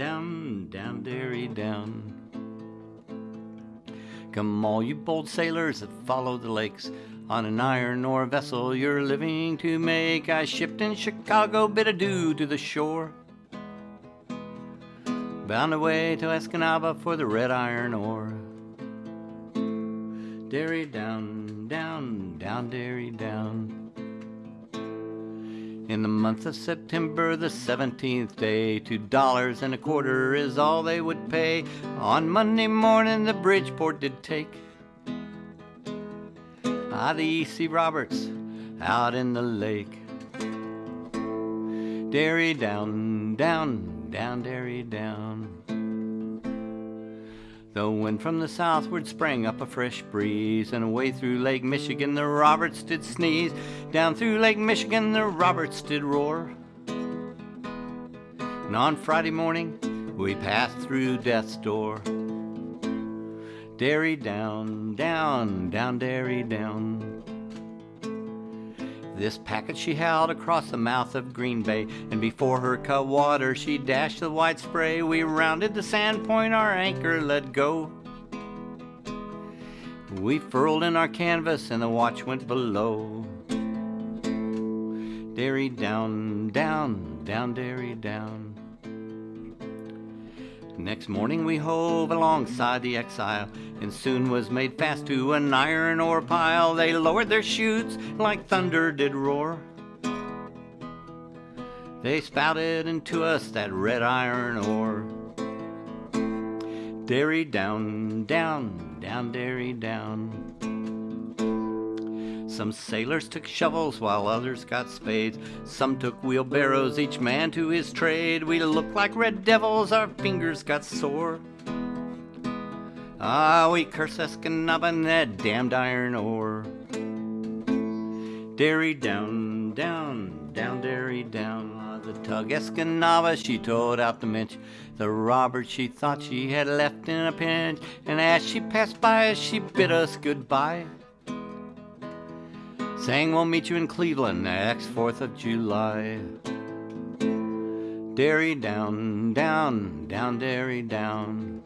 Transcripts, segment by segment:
down, down, Derry, down. Come, all you bold sailors that follow the lakes, on an iron ore vessel you're living to make. I shipped in Chicago, bid adieu to the shore. Bound away to Escanaba for the red iron ore. Derry down, down, down, Derry down. In the month of September, the 17th day, two dollars and a quarter is all they would pay. On Monday morning, the Bridgeport did take. Ah, the E.C. Roberts out in the lake. Dairy down, down, down, dairy down. The wind from the southward sprang up a fresh breeze, and away through Lake Michigan the Roberts did sneeze. Down through Lake Michigan the Roberts did roar. And on Friday morning we passed through death's door. Derry down, down, down, Derry down. This packet she held across the mouth of Green Bay, and before her cut water she dashed the white spray. We rounded the sand point, our anchor let go. We furled in our canvas, and the watch went below. Derry down, down, down, Derry down. Next morning we hove alongside the Exile, and soon was made fast to an iron ore pile. They lowered their chutes like thunder did roar. They spouted into us that red iron ore. Derry down, down, down, Derry down. Some sailors took shovels while others got spades. Some took wheelbarrows, each man to his trade. We looked like red devils, our fingers got sore. Ah, we curse Escanaba and that damned iron ore. Derry down, down, down, Derry down. Ah, the tug Escanaba, she towed out the minch. The Robert she thought she had left in a pinch. And as she passed by, she bid us goodbye. Saying we'll meet you in Cleveland next 4th of July. Derry down, down, down, Derry down.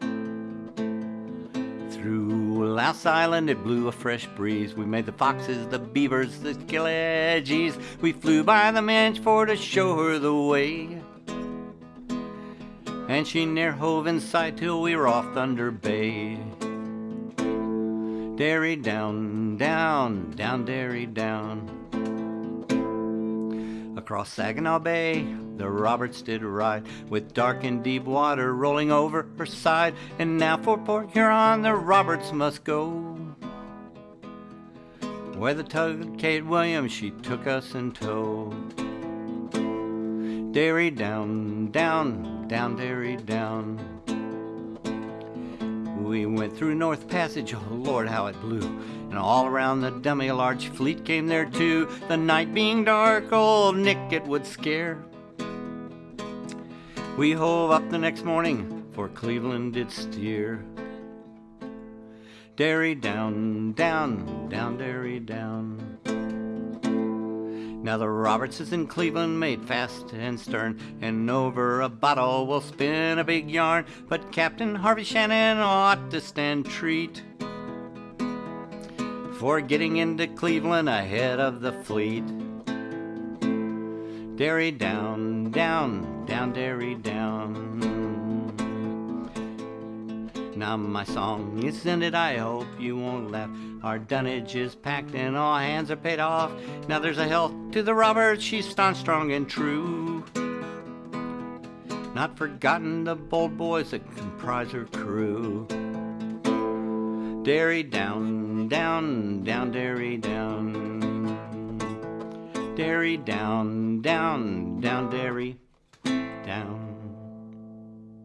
Through Louse Island it blew a fresh breeze. We made the foxes, the beavers, the Skillagalees. We flew by the Minch for to show her the way. And she ne'er hove in sight till we were off Thunder Bay. Derry down, down, down, Derry down. Across Saginaw Bay, the Roberts did ride, with dark and deep water rolling over her side. And now for Port Huron, the Roberts must go. Where the tug Kate Williams, she took us in tow. Derry down, down, down, Derry down. We went through North Passage, oh Lord, how it blew. And all around the dummy a large fleet came there too. The night being dark, old Nick it would scare. We hove up the next morning, for Cleveland did steer. Derry down, down, down, Derry down. Now the Roberts is in Cleveland, made fast and stern, and over a bottle we'll spin a big yarn. But Captain Harvey Shannon ought to stand treat for getting into Cleveland ahead of the fleet. Derry down, down, down, Derry down. Now my song is ended, I hope you won't laugh. Our dunnage is packed and all hands are paid off. Now there's a health to the Roberts, she's staunch, strong, and true. Not forgotten the bold boys that comprise her crew. Derry down, down, down, Derry down. Derry down, down, down, Derry down.